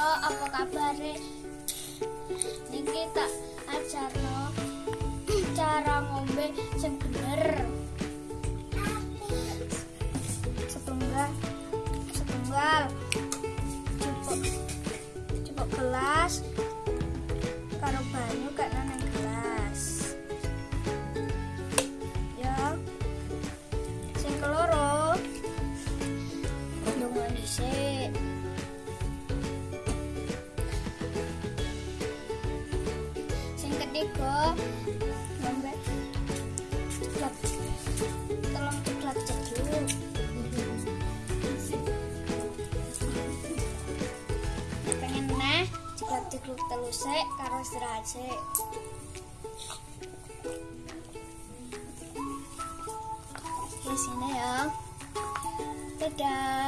apa apa ini niki tak ajarno cara ngombe sing bener. Setunggal setunggal. Cepok cepok gelas karo banyu kak nang gelas. Ya sing keloro ndongo dhisik nego sampai coklat, tolong coklat dulu. Pengen nah coklat cekluk telus karo istirahat sik sini ya. Dadah.